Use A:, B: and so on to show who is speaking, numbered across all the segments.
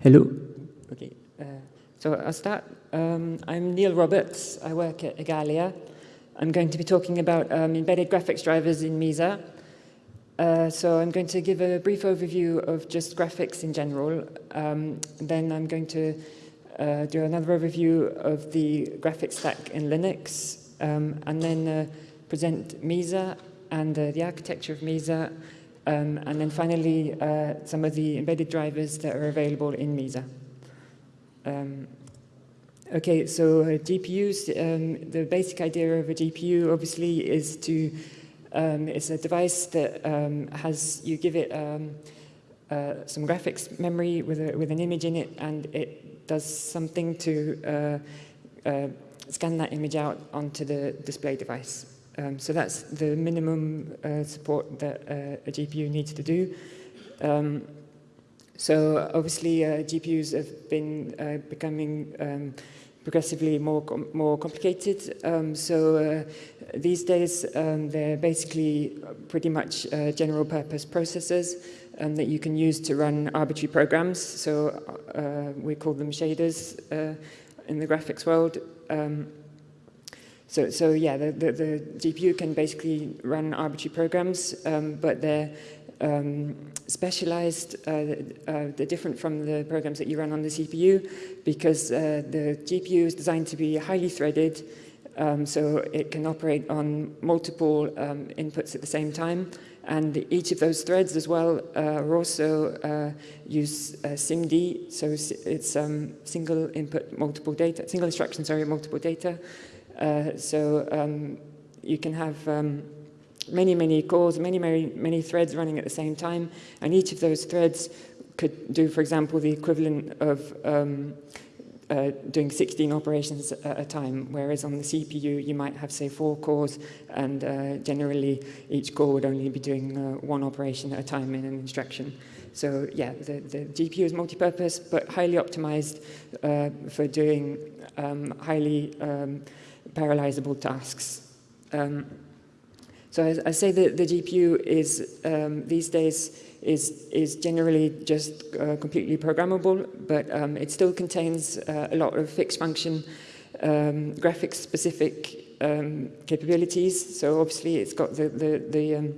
A: Hello.
B: Okay, uh, so I'll start. Um, I'm Neil Roberts. I work at Igalia. I'm going to be talking about um, embedded graphics drivers in Mesa. Uh, so I'm going to give a brief overview of just graphics in general. Um, then I'm going to uh, do another overview of the graphics stack in Linux, um, and then uh, present Mesa and uh, the architecture of Mesa, um, and then finally uh, some of the embedded drivers that are available in Mesa. Um, okay, so uh, GPUs, um, the basic idea of a GPU obviously is to um, it's a device that um, has, you give it um, uh, some graphics memory with, a, with an image in it and it does something to uh, uh, scan that image out onto the display device. Um, so that's the minimum uh, support that uh, a GPU needs to do. Um, so obviously uh, GPUs have been becoming um, progressively more com more complicated. Um, so uh, these days um, they're basically pretty much uh, general purpose processors um, that you can use to run arbitrary programs. So uh, we call them shaders uh, in the graphics world. So, so yeah, the, the, the, GPU can basically run arbitrary programs, um, but they're um, specialized, uh, uh, they're different from the programs that you run on the CPU because uh, the GPU is designed to be highly threaded um, so it can operate on multiple um, inputs at the same time and each of those threads as well uh, also uh, use uh, SIMD, so it's um, single input, multiple data, single instruction, sorry, multiple data. So um, you can have um, many, many cores, many, many, many threads running at the same time, and each of those threads could do, for example, the equivalent of um, uh, doing 16 operations at a time, whereas on the CPU you might have, say, four cores, and uh, generally each core would only be doing uh, one operation at a time in an instruction. So yeah, the, the GPU is multi-purpose, but highly optimized uh, for doing um, highly um, parallelizable tasks. Um, so I, I say that the GPU is, um, these days, is, is generally just uh, completely programmable, but um, it still contains uh, a lot of fixed function um, graphics specific um, capabilities. So obviously it's got the, the, the um,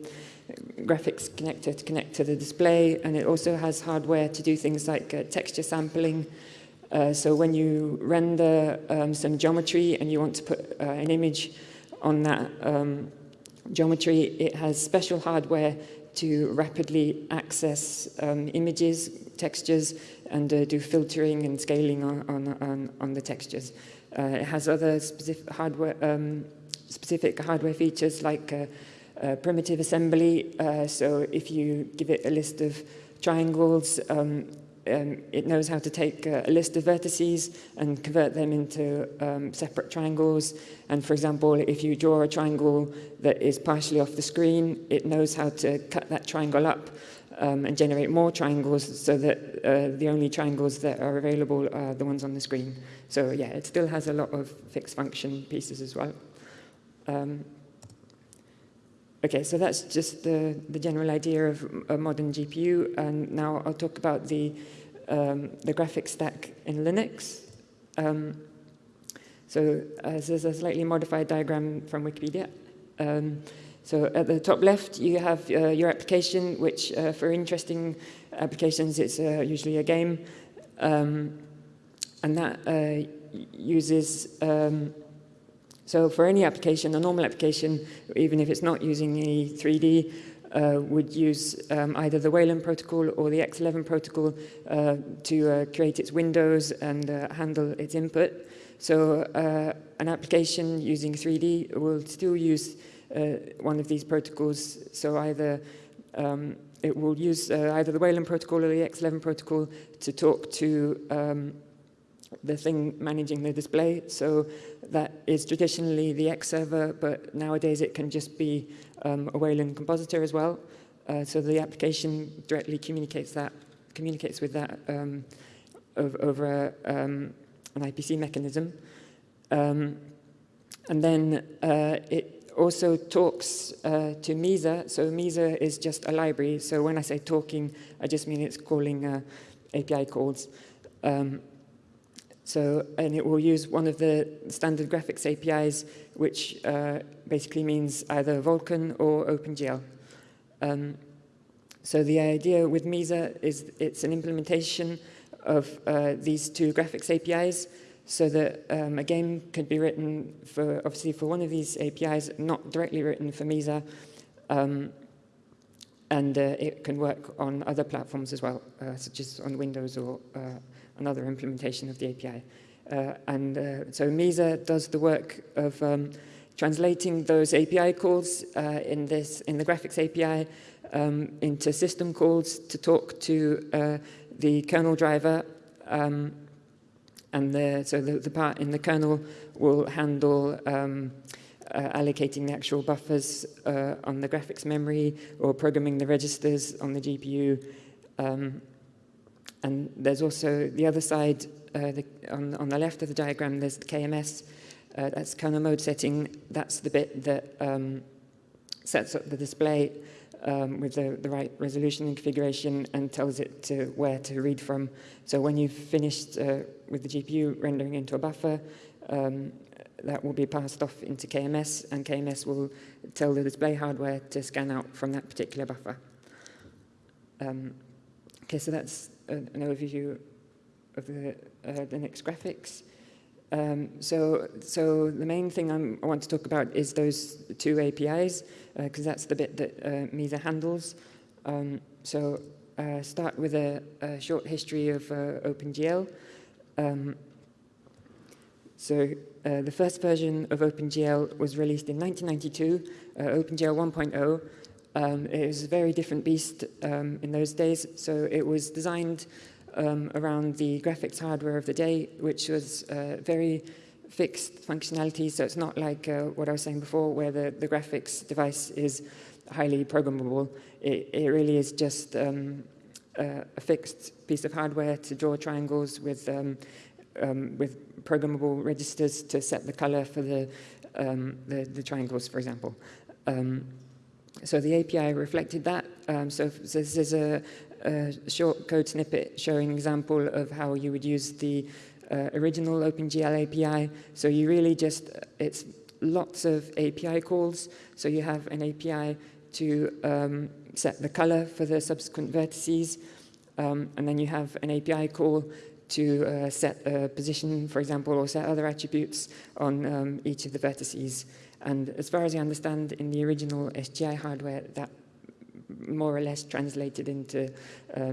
B: graphics connector to connect to the display, and it also has hardware to do things like uh, texture sampling. Uh, so when you render um, some geometry and you want to put uh, an image on that um, geometry, it has special hardware to rapidly access um, images, textures, and uh, do filtering and scaling on, on, on, the textures. Uh, it has other specific hardware, um, specific hardware features like uh, primitive assembly. So if you give it a list of triangles, um, um, it knows how to take uh, a list of vertices and convert them into um, separate triangles. And for example, if you draw a triangle that is partially off the screen, it knows how to cut that triangle up um, and generate more triangles so that uh, the only triangles that are available are the ones on the screen. So yeah, it still has a lot of fixed function pieces as well. Um, okay, so that's just the, the general idea of a modern GPU. And now I'll talk about the um, the graphics stack in Linux. Um, so uh, this is a slightly modified diagram from Wikipedia. Um, so at the top left, you have uh, your application, which uh, for interesting applications, it's uh, usually a game. Um, and that uh, uses, um, so for any application, a normal application, even if it's not using any 3D, uh, would use um, either the Wayland protocol or the X11 protocol uh, to uh, create its windows and uh, handle its input. So uh, an application using 3D will still use uh, one of these protocols. So either um, it will use either the Wayland protocol or the X11 protocol to talk to um, the thing managing the display. So that is traditionally the X server, but nowadays it can just be um, a Wayland compositor as well. Uh, so the application directly communicates that, communicates with that um, over, um, an IPC mechanism. Um, and then uh, it also talks uh, to Mesa. So Mesa is just a library. So when I say talking, I just mean it's calling uh, API calls. Um, so, and it will use one of the standard graphics APIs, which uh, basically means either Vulkan or OpenGL. Um, so the idea with Mesa is it's an implementation of uh, these two graphics APIs so that um, a game could be written for, obviously for one of these APIs, not directly written for Mesa, um, and uh, it can work on other platforms as well, uh, such as on Windows or uh, another implementation of the API. Uh, and uh, so Mesa does the work of um, translating those API calls uh, in this in the graphics API um, into system calls to talk to uh, the kernel driver. Um, and the, so the, the part in the kernel will handle um, uh, allocating the actual buffers uh, on the graphics memory or programming the registers on the GPU. And there's also the other side, uh, the, on, on the left of the diagram, there's the KMS, uh, that's kernel mode setting. That's the bit that um, sets up the display um, with the, the right resolution and configuration and tells it to where to read from. So when you've finished uh, with the GPU rendering into a buffer, um, that will be passed off into KMS, and KMS will tell the display hardware to scan out from that particular buffer. Um, okay, so that's an overview of the uh, Linux graphics. Um, so, so the main thing I'm, i want to talk about is those two APIs, because uh, that's the bit that uh, Mesa handles. Um, so uh, start with a, a, short history of uh, OpenGL. Um, so uh, the first version of OpenGL was released in 1992, uh, OpenGL 1.0. Um, it was a very different beast um, in those days. So it was designed um, around the graphics hardware of the day, which was uh, very fixed functionality. So it's not like uh, what I was saying before, where the, the graphics device is highly programmable. It, it really is just um, uh, a fixed piece of hardware to draw triangles with, um, um, with programmable registers to set the color for the, um, the, the, triangles, for example. So the API reflected that. Um, so, so this is a, a short code snippet showing example of how you would use the uh, original OpenGL API. So you really just, it's lots of API calls. So you have an API to um, set the color for the subsequent vertices. Um, and then you have an API call to uh, set a position, for example, or set other attributes on um, each of the vertices. And as far as I understand, in the original SGI hardware, that more or less translated into uh,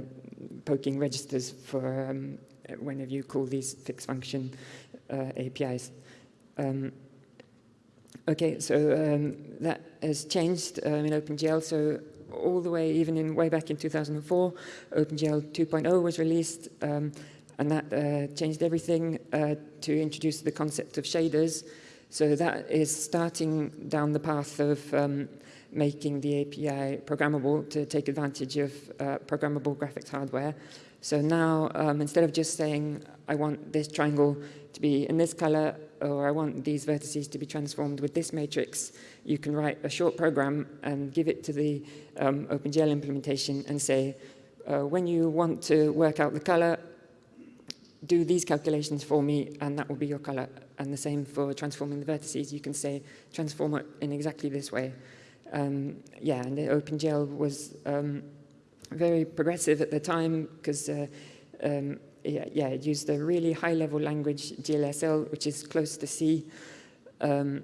B: poking registers for um, whenever you call these fixed function uh, APIs. Um, okay, so um, that has changed um, in OpenGL. So all the way, even in way back in 2004, OpenGL 2.0 was released, um, and that uh, changed everything uh, to introduce the concept of shaders. So that is starting down the path of um, making the API programmable to take advantage of uh, programmable graphics hardware. So now, um, instead of just saying, I want this triangle to be in this color, or I want these vertices to be transformed with this matrix, you can write a short program and give it to the um, OpenGL implementation and say, uh, when you want to work out the color, do these calculations for me, and that will be your color. And the same for transforming the vertices. You can say, transform it in exactly this way. Um, yeah, and the OpenGL was um, very progressive at the time because uh, um, yeah, yeah, it used a really high-level language, GLSL, which is close to C. Um,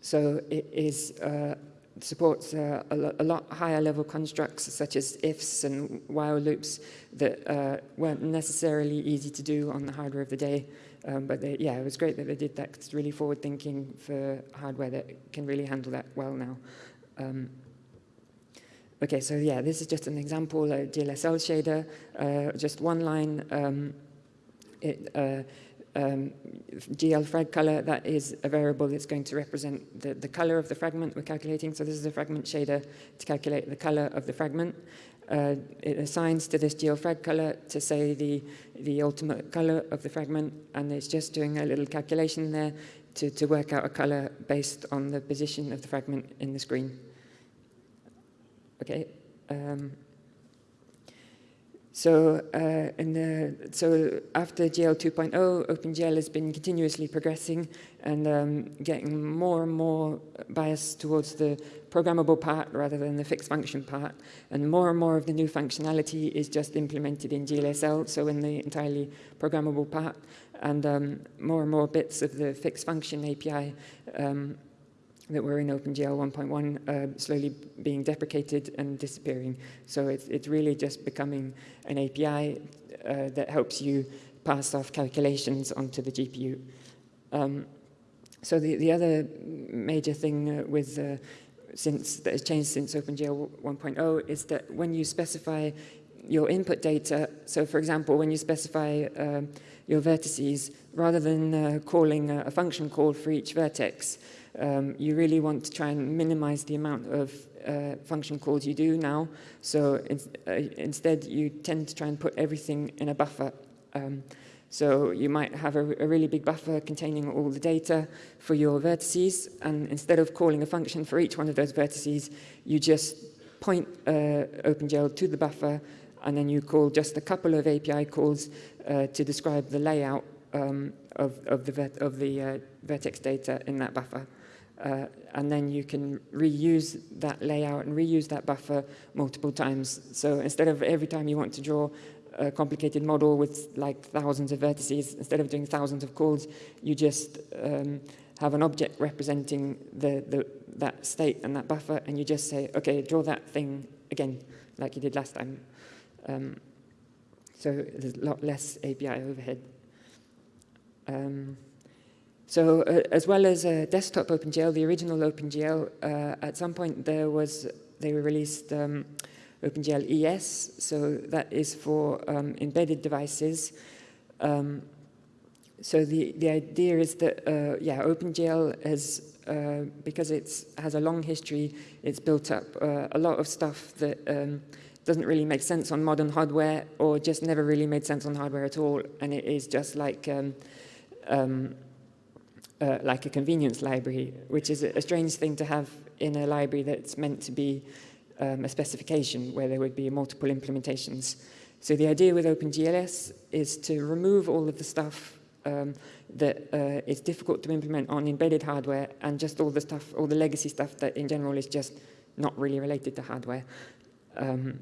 B: so it is uh, supports uh, a, lo a, lot higher level constructs such as ifs and while loops that uh, weren't necessarily easy to do on the hardware of the day. Um, but they, yeah, it was great that they did that. It's really forward thinking for hardware that can really handle that well now. Um, okay, so yeah, this is just an example, a GLSL shader, uh, just one line. Um, it, uh, um, GL frag color, that is a variable that's going to represent the, the color of the fragment we're calculating. So this is a fragment shader to calculate the color of the fragment. Uh, it assigns to this GL frag color to say the, the ultimate color of the fragment, and it's just doing a little calculation there to, to work out a color based on the position of the fragment in the screen. Okay. Um, So, uh, the, so after GL 2.0, OpenGL has been continuously progressing and um, getting more and more biased towards the programmable part rather than the fixed function part. And more and more of the new functionality is just implemented in GLSL, so in the entirely programmable part. And um, more and more bits of the fixed function API um, that were in OpenGL 1.1 uh, slowly being deprecated and disappearing. So it's, it's really just becoming an API uh, that helps you pass off calculations onto the GPU. Um, so the, the other major thing uh, with uh, since that has changed since OpenGL 1.0 is that when you specify your input data, so for example, when you specify uh, your vertices, rather than uh, calling a, a, function call for each vertex, um, you really want to try and minimize the amount of uh, function calls you do now. So in, uh, instead, you tend to try and put everything in a buffer. Um, so you might have a, a, really big buffer containing all the data for your vertices, and instead of calling a function for each one of those vertices, you just point uh, OpenGL to the buffer, and then you call just a couple of API calls uh, to describe the layout um, of, of, the, of the uh, vertex data in that buffer. uh, and then you can reuse that layout and reuse that buffer multiple times. So instead of every time you want to draw a complicated model with like thousands of vertices, instead of doing thousands of calls, you just um, have an object representing the, the, that state and that buffer, and you just say, okay, draw that thing again, like you did last time. Um, so there's a lot less API overhead. Um, so uh, as well as uh, desktop OpenGL, the original OpenGL, uh, at some point there was, they released um, OpenGL ES, so that is for um, embedded devices. Um, so the, the idea is that, uh, yeah, OpenGL has, uh, because it has a long history, it's built up uh, a lot of stuff that um, doesn't really make sense on modern hardware or just never really made sense on hardware at all. And it is just like, um, um, uh, like a convenience library, which is a strange thing to have in a library that's meant to be um, a specification where there would be multiple implementations. So the idea with OpenGLS is to remove all of the stuff um, that uh, is difficult to implement on embedded hardware and just all the stuff, all the legacy stuff that in general is just not really related to hardware. Um,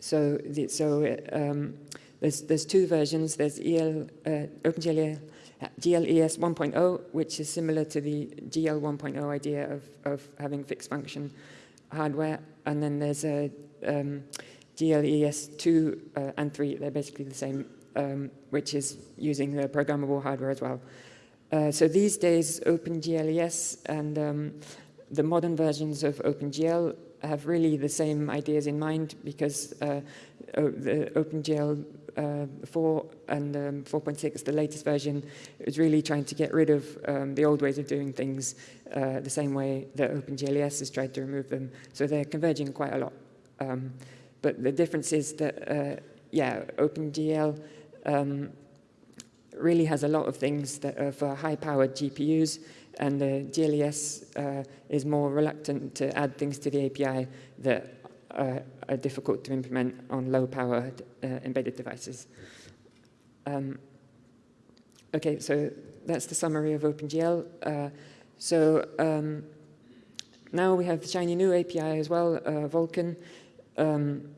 B: so the, so um, there's, there's two versions. There's EL, uh, OpenGL GLES 1.0, which is similar to the GL 1.0 idea of, of having fixed function hardware, and then there's a um, GLES 2 uh, and 3, they're basically the same, um, which is using the programmable hardware as well. Uh, so these days, OpenGLES and um, the modern versions of OpenGL have really the same ideas in mind because uh, the OpenGL Um, uh, 4 and um, 4.6, the latest version, is really trying to get rid of um, the old ways of doing things uh, the same way that OpenGLES has tried to remove them. So they're converging quite a lot. Um, but the difference is that, uh, yeah, OpenGL um, really has a lot of things that are for high-powered GPUs, and the GLES uh, is more reluctant to add things to the API that uh, are difficult to implement on low-powered uh, embedded devices. Um, okay, so that's the summary of OpenGL. Uh, so um, now we have the shiny new API as well, uh, Vulkan. Um,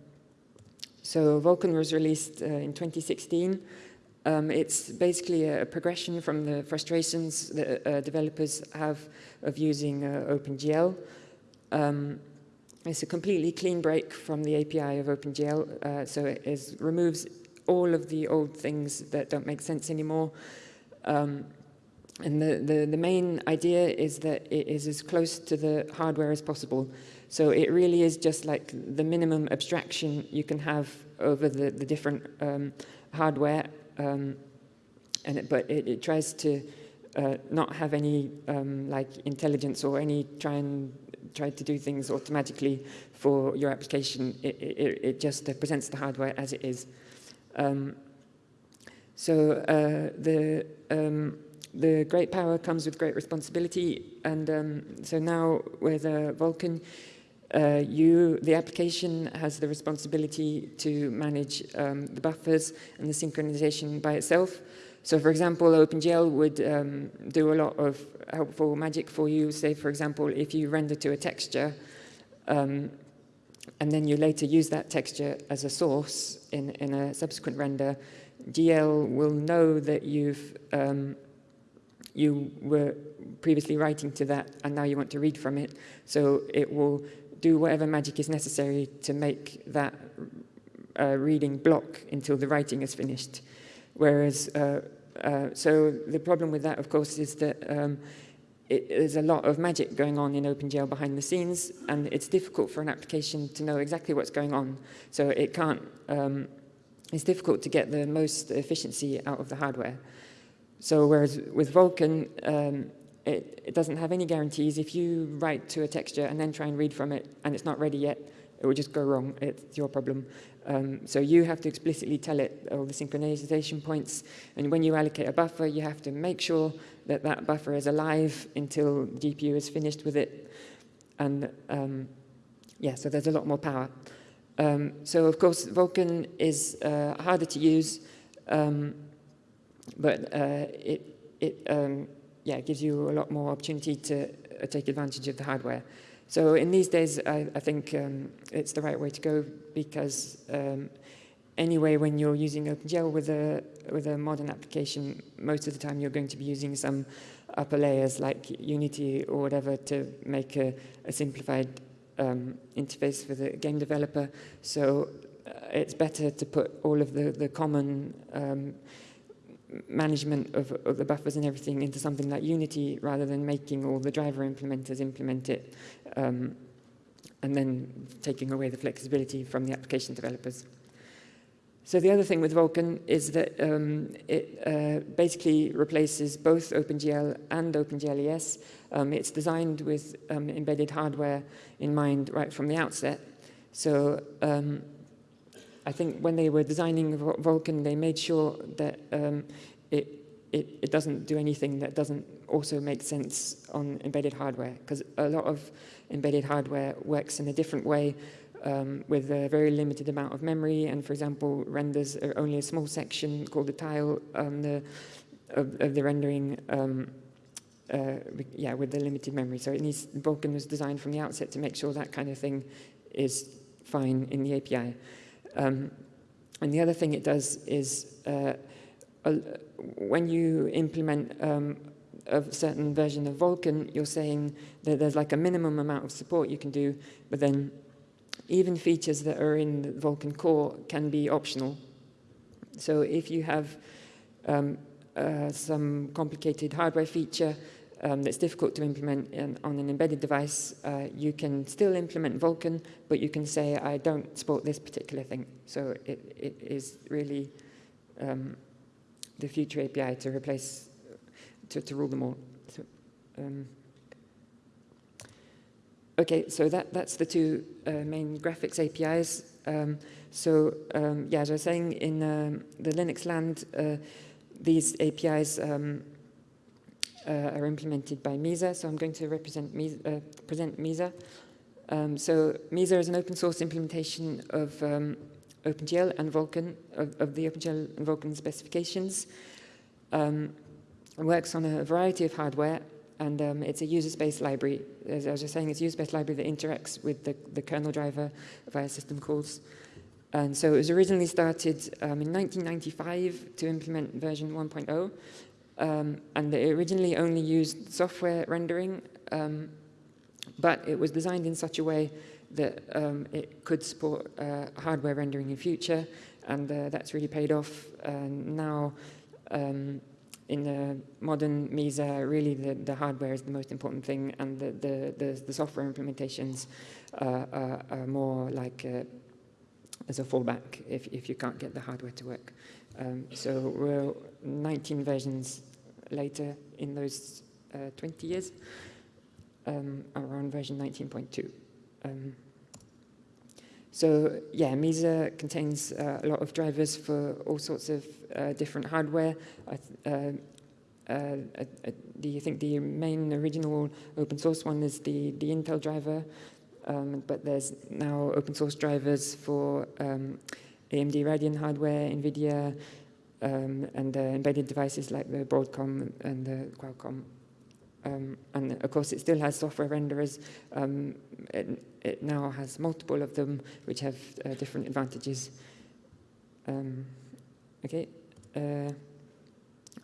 B: so Vulkan was released uh, in 2016. Um, it's basically a, progression from the frustrations that uh, developers have of using uh, OpenGL. Um, it's a completely clean break from the API of OpenGL, uh, so it is, removes all of the old things that don't make sense anymore. Um, and the, the, the, main idea is that it is as close to the hardware as possible. So it really is just like the minimum abstraction you can have over the, the different um, hardware. Um, and it, but it, it, tries to uh, not have any um, like intelligence or any try and try to do things automatically for your application. It, it, it just uh, presents the hardware as it is. Um, so uh, the um, the great power comes with great responsibility, and um, so now with uh, Vulkan, uh, you, the application has the responsibility to manage um, the buffers and the synchronization by itself. So for example, OpenGL would um, do a lot of helpful magic for you. Say, for example, if you render to a texture, um, and then you later use that texture as a source in, in a subsequent render, GL will know that you've um, you were previously writing to that and now you want to read from it. So it will do whatever magic is necessary to make that uh, reading block until the writing is finished. Whereas, uh, uh, so the problem with that, of course, is that um, it, there's a lot of magic going on in OpenGL behind the scenes, and it's difficult for an application to know exactly what's going on. So it can't, um, it's difficult to get the most efficiency out of the hardware. So whereas with Vulkan, um, it, it doesn't have any guarantees. If you write to a texture and then try and read from it and it's not ready yet, it will just go wrong. It's your problem. Um, so you have to explicitly tell it all the synchronization points. And when you allocate a buffer, you have to make sure that that buffer is alive until GPU is finished with it. And um, yeah, so there's a lot more power. Um, so of course, Vulkan is uh, harder to use, um, but uh, it, it um, yeah, gives you a lot more opportunity to uh, take advantage of the hardware. So in these days, I, I think um, it's the right way to go because um, anyway, when you're using OpenGL with a, with a modern application, most of the time you're going to be using some upper layers like Unity or whatever to make a, a simplified um, interface for the game developer. So uh, it's better to put all of the, the common um, management of, of, the buffers and everything into something like Unity rather than making all the driver implementers implement it um, and then taking away the flexibility from the application developers. So the other thing with Vulkan is that um, it uh, basically replaces both OpenGL and OpenGL ES. Um, it's designed with um, embedded hardware in mind right from the outset. So um, I think when they were designing Vulkan, they made sure that um, it, it, it doesn't do anything that doesn't also make sense on embedded hardware, because a lot of embedded hardware works in a different way um, with a very limited amount of memory, and for example, renders only a small section called the tile um, the, of, of, the rendering um, uh, yeah, with the limited memory. So it needs, Vulkan was designed from the outset to make sure that kind of thing is fine in the API. Um, and the other thing it does is uh, when you implement um, a certain version of Vulkan, you're saying that there's like a minimum amount of support you can do, but then even features that are in the Vulkan core can be optional. So if you have um, uh, some complicated hardware feature um, that's difficult to implement in, on an embedded device, uh, you can still implement Vulkan, but you can say, I don't support this particular thing. So it, it is really um, the future API to replace, to, to rule them all. So, um, okay, so that, that's the two uh, main graphics APIs. Um, so um, yeah, as I was saying, in um, the Linux land, uh, these APIs are implemented by Mesa, so I'm going to represent Mesa, uh, present Mesa. Um, so Mesa is an open source implementation of um, OpenGL and Vulkan, of, of, the OpenGL and Vulkan specifications. Um, it works on a variety of hardware, and um, it's a user-space library. As I was just saying, it's a user-space library that interacts with the, the kernel driver via system calls. And so it was originally started um, in 1995 to implement version 1.0, um, and they originally only used software rendering, um, but it was designed in such a way that um, it could support uh, hardware rendering in future, and uh, that's really paid off. And now, um, in the modern Mesa, really the, the hardware is the most important thing, and the, the, the, the software implementations uh, are, are, more like uh, as a fallback if, if you can't get the hardware to work. Um, so we're 19 versions later in those uh, 20 years, um, around version 19.2. Um, so yeah, Mesa contains uh, a lot of drivers for all sorts of uh, different hardware. I, uh, uh, the, I think the main original open source one is the, the Intel driver. um, but there's now open source drivers for um, AMD Radeon hardware, NVIDIA, um, and embedded devices like the Broadcom and the Qualcomm. Um, and of course, it still has software renderers. Um, it, it, now has multiple of them, which have uh, different advantages. Um, okay. Uh,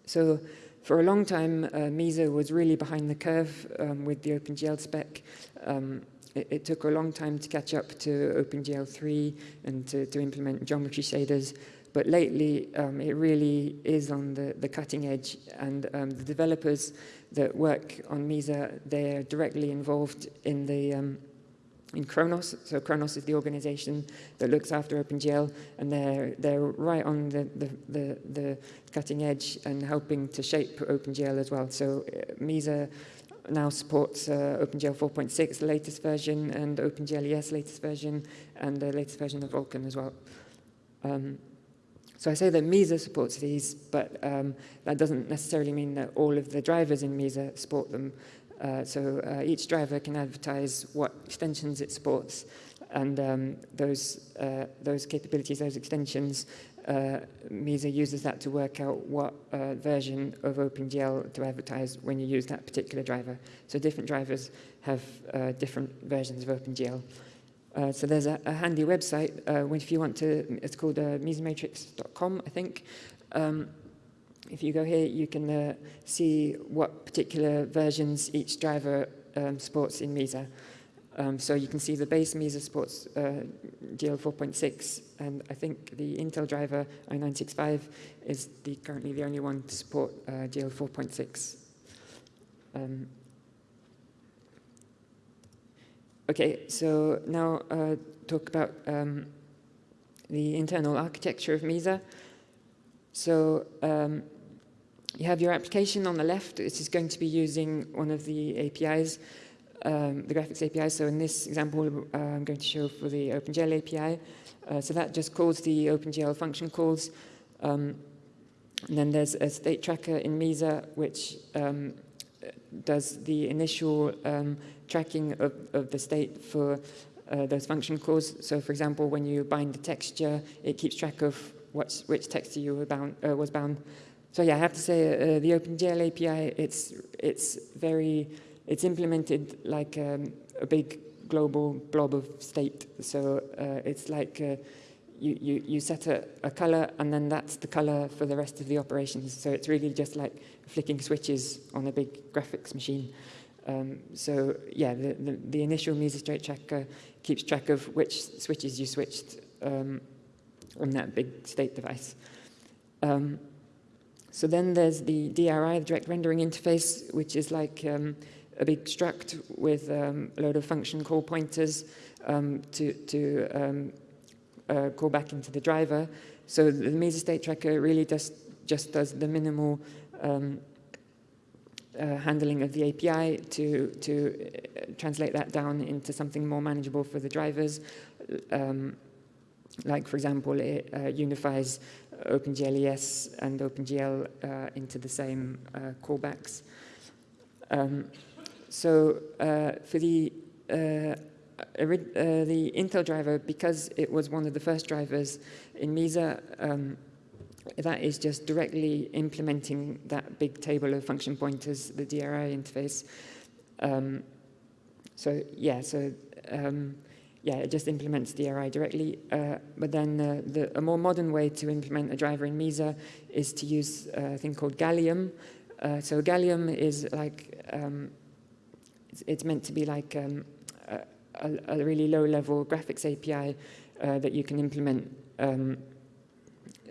B: so for a long time, uh, Mesa was really behind the curve um, with the OpenGL spec. Um, it, it, took a long time to catch up to OpenGL 3 and to, to implement geometry shaders. But lately, um, it really is on the, the cutting edge. And um, the developers that work on Mesa, they're directly involved in the um, in Khronos. So Khronos is the organization that looks after OpenGL, and they're, they're right on the, the, the, the cutting edge and helping to shape OpenGL as well. So uh, Mesa now supports uh, OpenGL 4.6, the latest version, and OpenGL ES latest version, and the latest version of Vulkan as well. Um, so I say that Mesa supports these, but um, that doesn't necessarily mean that all of the drivers in Mesa support them. Uh, so uh, each driver can advertise what extensions it supports, and um, those, uh, those capabilities, those extensions, uh, Mesa uses that to work out what uh, version of OpenGL to advertise when you use that particular driver. So different drivers have uh, different versions of OpenGL. Uh, so there's a, a handy website, uh, if you want to, it's called uh, I think. Um, if you go here, you can uh, see what particular versions each driver um, supports in Mesa. Um, so you can see the base Mesa supports uh, GL 4.6, and I think the Intel driver i965 is the, currently the only one to support uh, GL 4.6. Um, okay, so now uh, talk about um, the internal architecture of Mesa. So um, you have your application on the left. This is going to be using one of the APIs, um, the graphics API. So in this example, uh, I'm going to show for the OpenGL API. Uh, so that just calls the OpenGL function calls. Um, and then there's a state tracker in Mesa, which um, does the initial um, tracking of, of the state for uh, those function calls. So for example, when you bind a texture, it keeps track of what's, which texture you were bound, uh, was bound so yeah, I have to say uh, the OpenGL API, it's, it's very, it's implemented like um, a big global blob of state. So uh, it's like uh, you, you, you set a, a color and then that's the color for the rest of the operations. So it's really just like flicking switches on a big graphics machine. Um, so yeah, the, the, the, initial Mesa state tracker keeps track of which switches you switched um, on that big state device. Um, so then there's the DRI, the direct rendering interface, which is like um, a big struct with um, a load of function call pointers um, to, to uh, call back into the driver. So the Mesa state tracker really just, just does the minimal uh, handling of the API to, to uh, translate that down into something more manageable for the drivers. Um, like, for example, it uh, unifies OpenGL ES and OpenGL uh, into the same uh, callbacks. Um, so for the the Intel driver, because it was one of the first drivers in Mesa, um, that is just directly implementing that big table of function pointers, the DRI interface. Um, so yeah, so um, yeah, it just implements DRI directly. Uh, but then uh, the, a more modern way to implement a driver in Mesa is to use a thing called Gallium. Uh, so Gallium is like, um, it's, it's, meant to be like um, a, a, really low-level graphics API uh, that you can implement.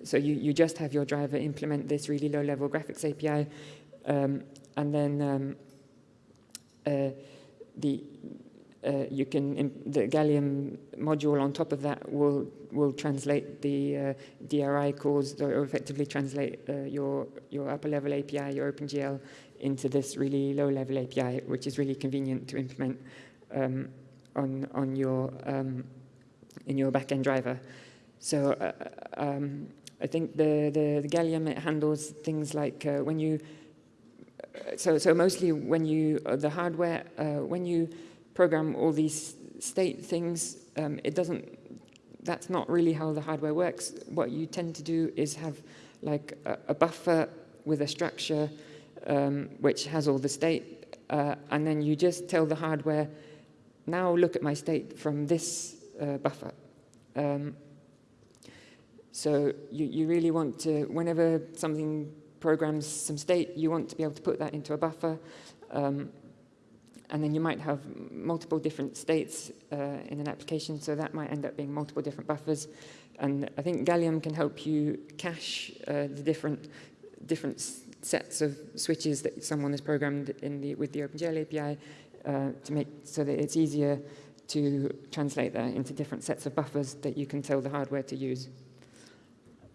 B: So you, you just have your driver implement this really low-level graphics API, um, and then um, uh, the uh, you can, the Gallium module on top of that will, will translate the uh, DRI calls or effectively translate uh, your, your upper level API, your OpenGL, into this really low level API, which is really convenient to implement um, on, on your, um, in your backend driver. So uh, um, I think the, the, the, Gallium, it handles things like uh, when you, uh, so, so mostly when you, the hardware, when you, program all these state things, um, it doesn't, that's not really how the hardware works. What you tend to do is have like a, a buffer with a structure um, which has all the state, uh, and then you just tell the hardware, now look at my state from this uh, buffer. Um, so you, you really want to, whenever something programs some state, you want to be able to put that into a buffer. Um, and then you might have multiple different states uh, in an application, so that might end up being multiple different buffers. And I think Gallium can help you cache uh, the different different sets of switches that someone has programmed in the, with the OpenGL API uh, to make so that it's easier to translate that into different sets of buffers that you can tell the hardware to use.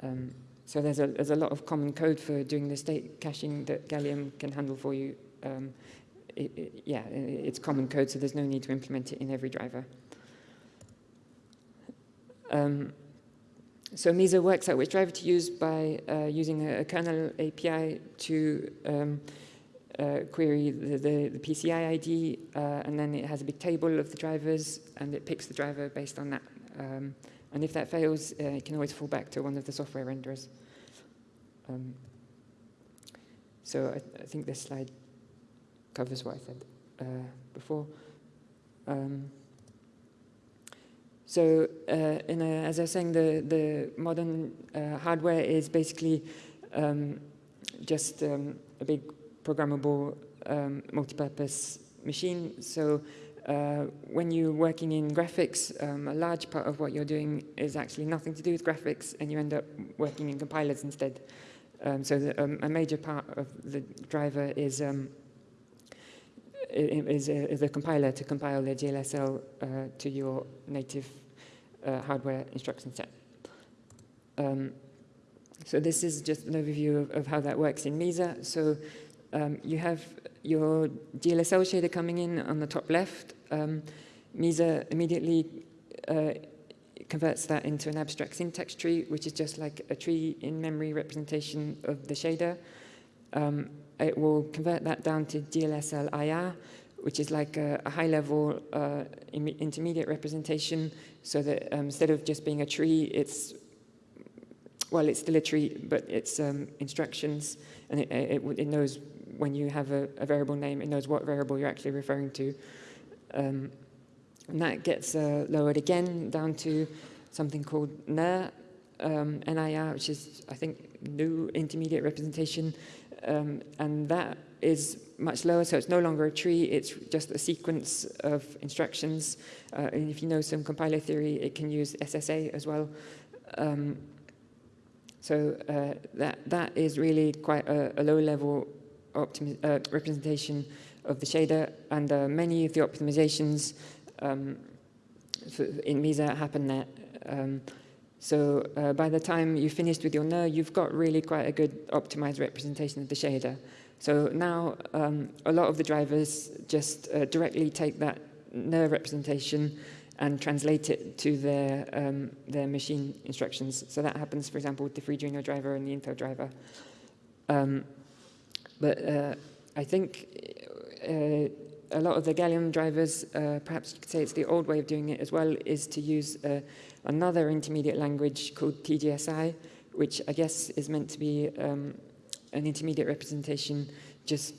B: Um, so there's a, there's a lot of common code for doing the state caching that Gallium can handle for you. Um, it, it, yeah, it's common code, so there's no need to implement it in every driver. Um, so Mesa works out which driver to use by uh, using a, a, kernel API to um, uh, query the, the, the, PCI ID, uh, and then it has a big table of the drivers, and it picks the driver based on that. And if that fails, uh, it can always fall back to one of the software renderers. Um, so I, I, think this slide covers what I said uh, before. Um, so uh, a, as I was saying, the, the modern uh, hardware is basically um, just um, a big programmable um, multi-purpose machine. So uh, when you're working in graphics, um, a large part of what you're doing is actually nothing to do with graphics, and you end up working in compilers instead. Um, so the, um, a major part of the driver is um, is, a, compiler to compile the GLSL uh, to your native uh, hardware instruction set. Um, so this is just an overview of, of, how that works in Mesa. So um, you have your GLSL shader coming in on the top left. Um, Mesa immediately uh, converts that into an abstract syntax tree, which is just like a tree in memory representation of the shader. Um, it will convert that down to GLSL IR, which is like a, a high-level uh, intermediate representation, so that um, instead of just being a tree, it's well, it's still a tree, but it's um, instructions, and it, it, it, knows when you have a, a, variable name, it knows what variable you're actually referring to. Um, and that gets uh, lowered again down to something called NIR, um, NIR, which is, I think, new intermediate representation. Um, and that is much lower, so it's no longer a tree, it's just a sequence of instructions. Uh, and if you know some compiler theory, it can use SSA as well. Um, so uh, that, that is really quite a, a low-level uh, representation of the shader, and uh, many of the optimizations um, in Mesa happen there. Um, so uh, by the time you finished with your NIR, you've got really quite a good optimized representation of the shader. So now um, a lot of the drivers just uh, directly take that NIR representation and translate it to their, um, their machine instructions. So that happens, for example, with the FreeDreno driver and the Intel driver. Um, but uh, I think uh, a lot of the Gallium drivers, uh, perhaps you could say it's the old way of doing it as well, is to use uh, another intermediate language called TGSI, which I guess is meant to be um, an intermediate representation just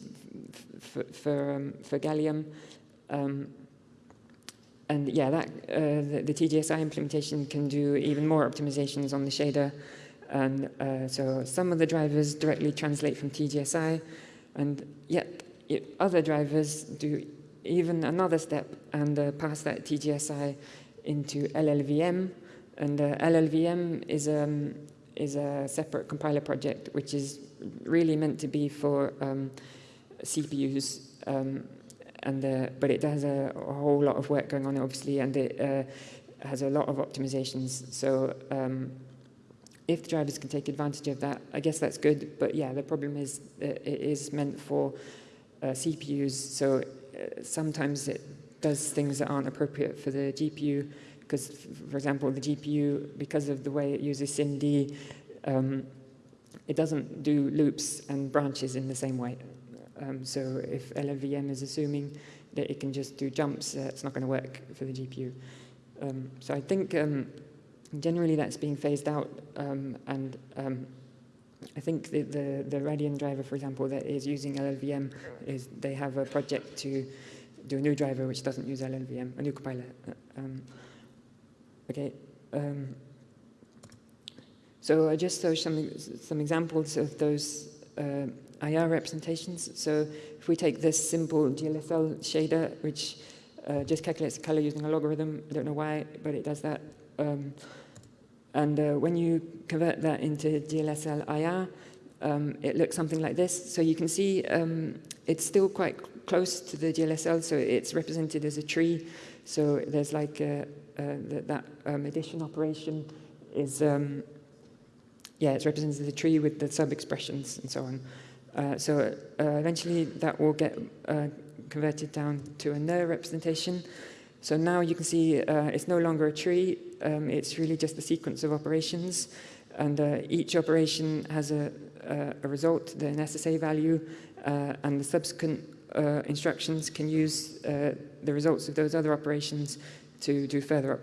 B: for, um, for Gallium. Um, and yeah, that, uh, the, the, TGSI implementation can do even more optimizations on the shader. And uh, so some of the drivers directly translate from TGSI, and yet other drivers do even another step and uh, pass that TGSI into LLVM. And uh, LLVM is, um, is a separate compiler project, which is really meant to be for um, CPUs. Um, and uh, but it does a, a, whole lot of work going on, obviously, and it uh, has a lot of optimizations. So um, if drivers can take advantage of that, I guess that's good. But yeah, the problem is it is meant for uh, CPUs, so uh, sometimes it does things that aren't appropriate for the GPU, because, for example, the GPU, because of the way it uses SIMD, um, it doesn't do loops and branches in the same way. Um, so if LLVM is assuming that it can just do jumps, uh, it's not going to work for the GPU. Um, so I think um, generally that's being phased out, um, and um, I think the, the, the Radeon driver, for example, that is using LLVM, is they have a project to do a new driver which doesn't use LLVM, a new compiler. Uh, um, okay. Um, so I just show some, some examples of those uh, IR representations. So if we take this simple GLSL shader, which uh, just calculates the color using a logarithm, I don't know why, but it does that. Um, and uh, when you convert that into GLSL IR, um, it looks something like this. So you can see um, it's still quite close to the GLSL, so it's represented as a tree. So there's like a, uh, that, um, addition operation is, um, yeah, it's represented as a tree with the sub-expressions and so on. Uh, so uh, eventually that will get uh, converted down to a NIR representation. So now you can see uh, it's no longer a tree, um, it's really just a sequence of operations. And uh, each operation has a, a, result, the SSA value, uh, and the subsequent uh, instructions can use uh, the results of those other operations to do further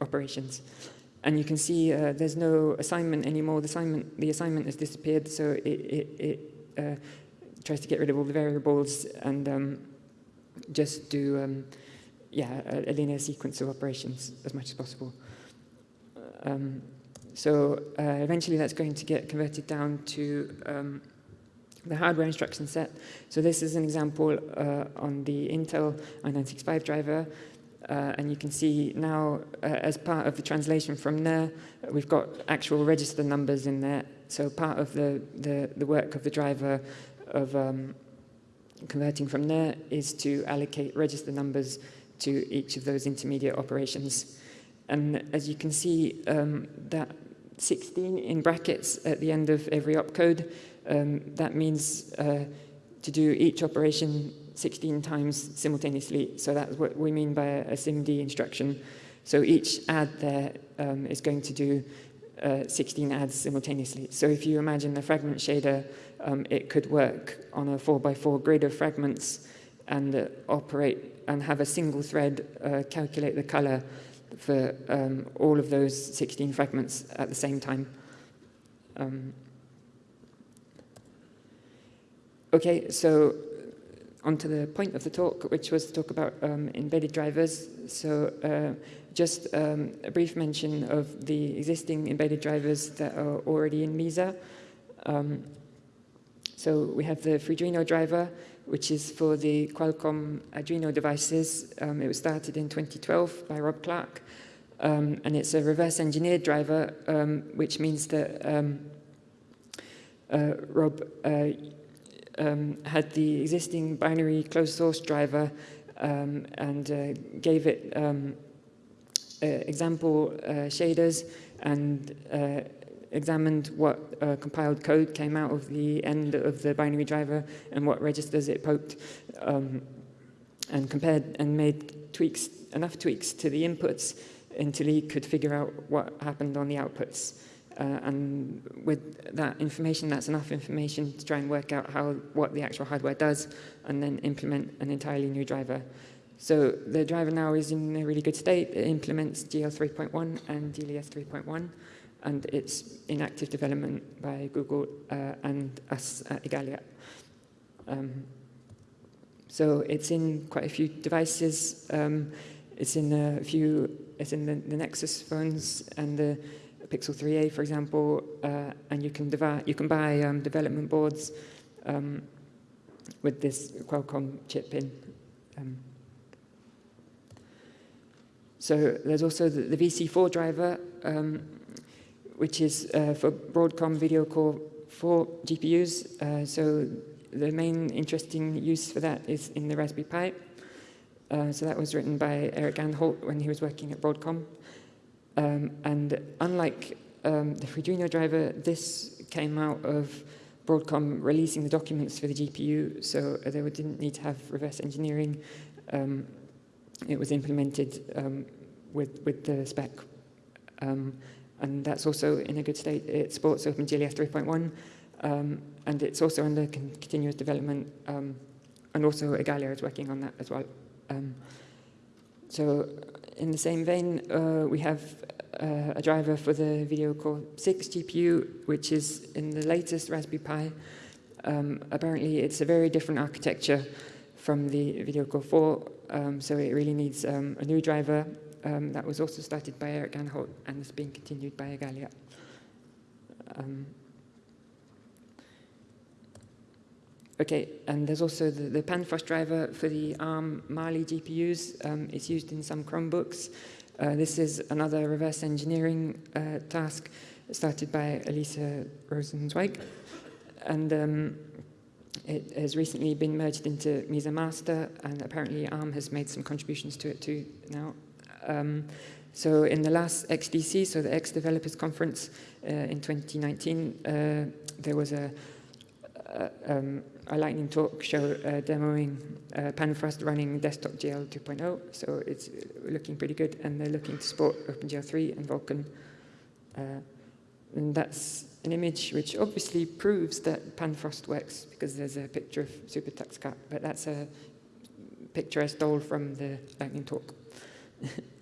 B: operations. And you can see uh, there's no assignment anymore. The assignment, the assignment has disappeared, so it, it, it tries to get rid of all the variables and um, just do um, yeah, a, a, linear sequence of operations as much as possible. Um, so uh, eventually that's going to get converted down to um, the hardware instruction set. So this is an example uh, on the Intel i965 driver. Uh, and you can see now, uh, as part of the translation from there, we've got actual register numbers in there. So part of the, the, the work of the driver of um, converting from there is to allocate register numbers to each of those intermediate operations. And as you can see, um, that 16 in brackets at the end of every opcode, um, that means uh, to do each operation 16 times simultaneously. So that's what we mean by a, SIMD instruction. So each add there um, is going to do uh, 16 adds simultaneously. So if you imagine the fragment shader, um, it could work on a 4x4 grid of fragments and uh, operate and have a single thread uh, calculate the color for um, all of those 16 fragments at the same time. Um, okay, so on to the point of the talk, which was to talk about um, embedded drivers. So uh, just um, a brief mention of the existing embedded drivers that are already in Mesa. Um, so we have the Freedreno driver, which is for the Qualcomm Adreno devices. Um, it was started in 2012 by Rob Clark, um, and it's a reverse engineered driver, um, which means that um, uh, Rob uh, um, had the existing binary closed source driver um, and uh, gave it example uh, shaders and uh, examined what uh, compiled code came out of the end of the binary driver and what registers it poked, um, and compared and made tweaks, enough tweaks to the inputs until he could figure out what happened on the outputs. Uh, and with that information, that's enough information to try and work out how what the actual hardware does, and then implement an entirely new driver. So the driver now is in a really good state. It implements GL 3.1 and GLES 3.1 and it's in active development by Google uh, and us at Igalia. Um, so it's in quite a few devices. Um, it's in a few, it's in the, the, Nexus phones and the Pixel 3a, for example, uh, and you can, you can buy um, development boards um, with this Qualcomm chip in. Um, so there's also the, the VC4 driver, um, which is uh, for Broadcom Video Core 4 GPUs. Uh, so the main interesting use for that is in the Raspberry Pi. Uh, so that was written by Eric Anholt when he was working at Broadcom. Um, and unlike um, the Freedreno driver, this came out of Broadcom releasing the documents for the GPU, so they didn't need to have reverse engineering. Um, it was implemented um, with, with the spec. And that's also in a good state. It supports OpenGLES 3.1, um, and it's also under con continuous development um, and also Igalia is working on that as well. Um, so in the same vein, uh, we have uh, a driver for the Video Core 6 GPU, which is in the latest Raspberry Pi. Um, apparently, it's a very different architecture from the Video Core 4, um, so it really needs um, a new driver. Um, that was also started by Eric Anholt and is being continued by Igalia. Um, Okay, and there's also the, the Panfrost driver for the ARM Mali GPUs. Um, it's used in some Chromebooks. Uh, this is another reverse engineering uh, task started by Alyssa Rosenzweig. And um, it has recently been merged into Mesa Master, and apparently ARM has made some contributions to it too now. Um, so in the last XDC, so the X Developers Conference uh, in 2019, uh, there was a, a um, a lightning talk show uh, demoing uh, Panfrost running desktop GL 2.0, so it's looking pretty good, and they're looking to support OpenGL 3 and Vulkan. Uh, and that's an image which obviously proves that Panfrost works because there's a picture of SuperTuxKart, but that's a picture I stole from the lightning talk.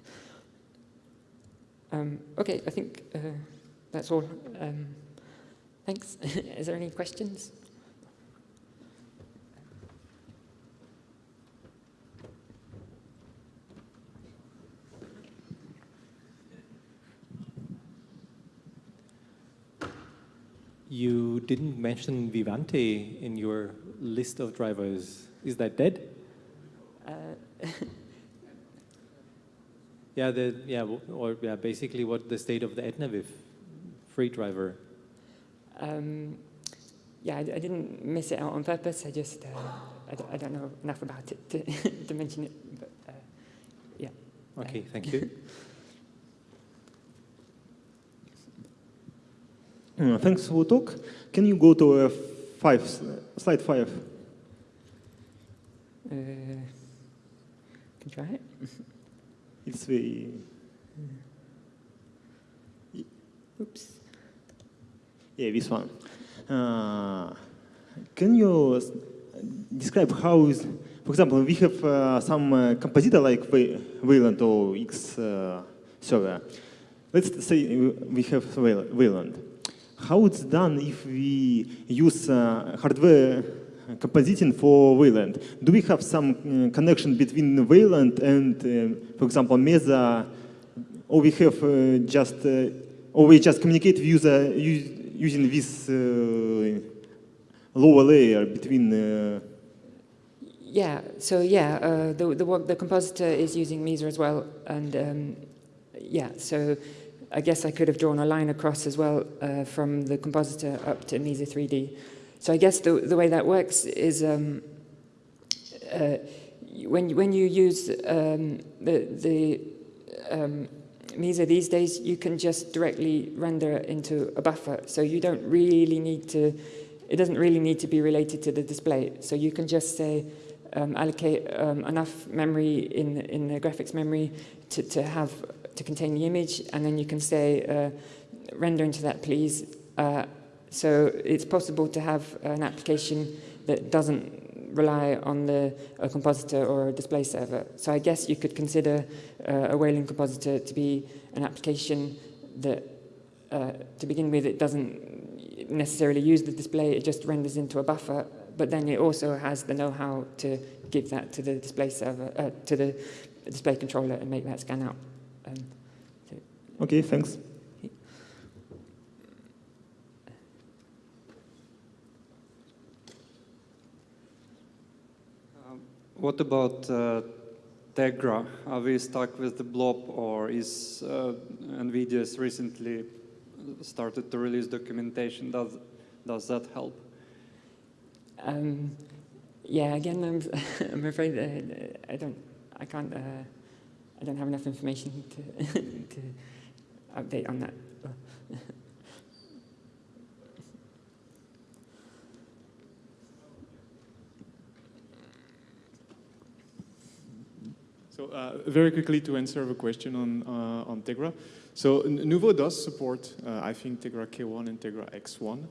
B: um, okay, I think uh, that's all. Um, thanks. Is there any questions?
A: You didn't mention Vivante in your list of drivers. Is that dead? Uh, yeah, the, yeah, or yeah, basically what the state of the Etnaviv free driver? Um,
B: yeah, I, I, didn't miss it out on purpose. I just, uh, I, don't, I, don't, know enough about it to, to mention it, but uh, yeah.
A: Okay, thank you.
C: Uh, thanks for the talk. Can you go to uh, five, slide five?
B: Uh, can try it.
C: it's very.
B: Oops.
C: Yeah, this one. Uh, can you describe how is, for example, we have uh, some uh, compositor like Wayland or X uh, server. Let's say we have Wayland how it's done if we use uh, hardware compositing for Wayland? Do we have some uh, connection between Wayland and, uh, for example, Mesa, or we have uh, just, uh, or we just communicate user using this lower layer between
B: yeah, so yeah, uh, the, the, the compositor is using Mesa as well, and um, yeah, so I guess I could have drawn a line across as well uh, from the compositor up to Mesa 3D. So I guess the, the way that works is um, uh, when, when you use um, the, the um, Mesa these days, you can just directly render into a buffer. So you don't really need to, it doesn't really need to be related to the display. So you can just say, um, allocate um, enough memory in, in the graphics memory to, to have to contain the image, and then you can say, uh, render into that, please. Uh, so it's possible to have an application that doesn't rely on the a compositor or a display server. So I guess you could consider uh, a Wayland compositor to be an application that, uh, to begin with, it doesn't necessarily use the display, it just renders into a buffer, but then it also has the know-how to give that to the display server, uh, to the display controller and make that scan out. Um,
C: so okay, thanks.
D: What about uh, Tegra? Are we stuck with the blob or is uh, NVIDIA's recently started to release documentation? Does, does that help? Um,
B: yeah, again, I'm, I'm afraid uh, I don't, I can't uh, I don't have enough information to, to update on that.
E: So uh, very quickly to answer the question on, uh, on Tegra. So Nouveau does support, uh, I think, Tegra K1 and Tegra X1.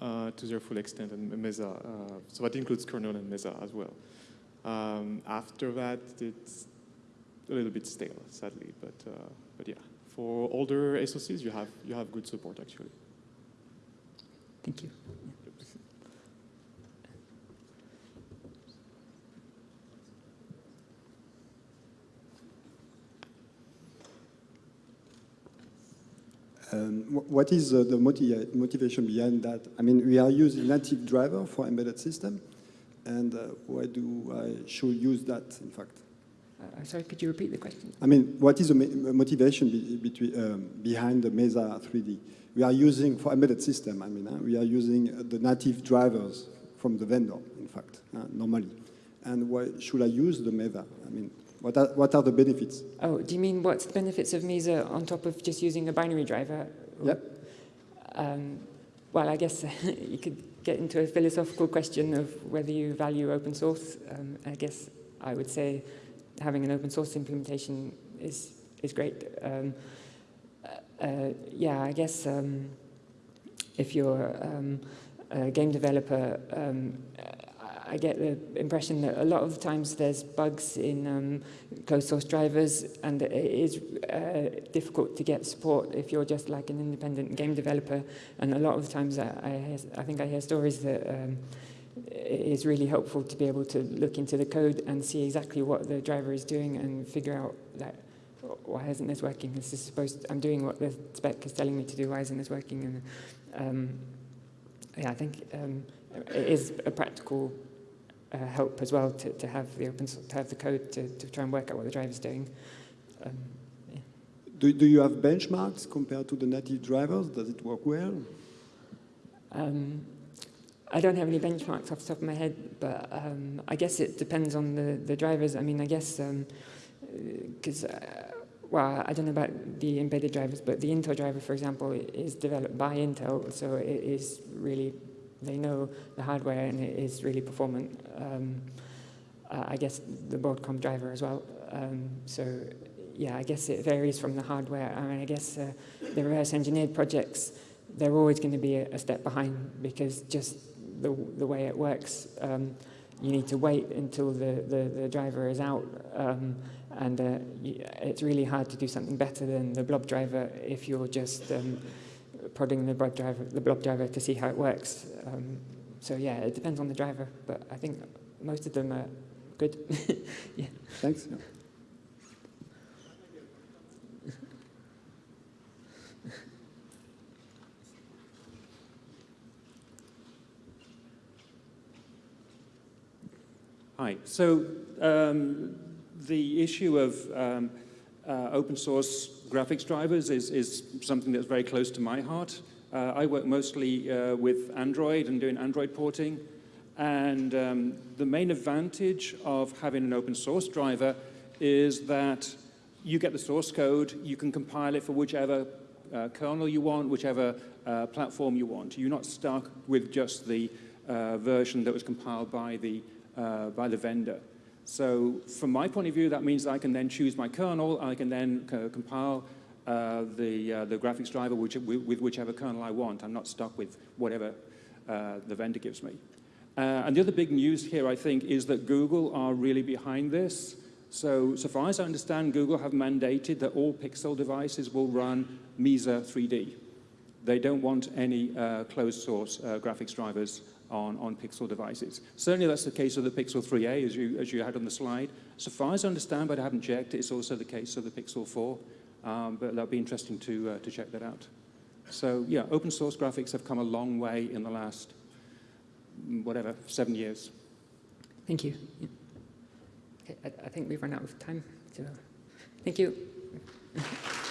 E: uh, to their full extent, and Mesa. Uh, so that includes kernel and Mesa as well. Um, after that, it's a little bit stale, sadly, but uh, but yeah, for older SoCs, you have you have good support actually.
B: Thank you.
F: Um, what is uh, the moti- motivation behind that? I mean, we are using native driver for embedded system, and uh, why do I should use that? In fact,
B: Uh, sorry, could you repeat the question?
F: I mean, what is the motivation be- between, um, behind the Mesa 3D? We are using for embedded system. I mean, uh, we are using uh, the native drivers from the vendor. In fact, uh, normally, and why should I use the Mesa? I mean, what are, what are the benefits?
B: Oh, do you mean what's the benefits of Mesa on top of just using a binary driver?
F: Yep.
B: Um, well, I guess you could get into a philosophical question of whether you value open source. Um, I guess I would say having an open source implementation is is great. Um, uh, yeah, I guess um, if you're um, a game developer, um, I get the impression that a lot of the times there's bugs in um, closed source drivers, and it is uh, difficult to get support if you're just like an independent game developer. And a lot of the times, I, I, I think I hear stories that um, it is really helpful to be able to look into the code and see exactly what the driver is doing and figure out that why isn't this working? This is supposed. I'm doing what the spec is telling me to do. Why isn't this working? And um, yeah, I think um, it is a practical uh, help as well to, to have the open to have the code to, to try and work out what the driver's doing. Um, yeah.
F: Do, do you have benchmarks compared to the native drivers? Does it work well?
B: Um, I don't have any benchmarks off the top of my head, but um, I guess it depends on the, the drivers. I mean, I guess, because, uh, well, I don't know about the embedded drivers, but the Intel driver, for example, is developed by Intel, so it is really, they know the hardware and it is really performant. Um, uh, I guess the Broadcom driver as well. Um, so, yeah, I guess it varies from the hardware. I mean, I guess uh, the reverse engineered projects, they're always going to be a, a step behind because just the, the way it works, um, you need to wait until the, the, the driver is out. Um, and uh, it's really hard to do something better than the blob driver if you're just um, prodding the blob driver, the blob driver to see how it works. Um, so yeah, it depends on the driver, but I think most of them are good. yeah.
F: Thanks. Yeah.
G: Hi. So um, the issue of um, uh, open source graphics drivers is, is something that's very close to my heart. Uh, I work mostly uh, with Android and doing Android porting. And um, the main advantage of having an open source driver is that you get the source code, you can compile it for whichever uh, kernel you want, whichever uh, platform you want. You're not stuck with just the uh, version that was compiled by the, by the vendor. So from my point of view, that means I can then choose my kernel, I can then compile uh, the, uh, the graphics driver which, with, whichever kernel I want. I'm not stuck with whatever uh, the vendor gives me. Uh, and the other big news here, I think, is that Google are really behind this. So, so far as I understand, Google have mandated that all Pixel devices will run Mesa 3D. They don't want any uh, closed source uh, graphics drivers on, on Pixel devices. Certainly that's the case of the Pixel 3a, as you, as you had on the slide. So far as I understand, but I haven't checked, it's also the case of the Pixel 4. Um, but that'll be interesting to, uh, to check that out. So yeah, open source graphics have come a long way in the last, mm, whatever, seven years.
B: Thank you. Yeah. Okay, I, I think we've run out of time. So, thank you.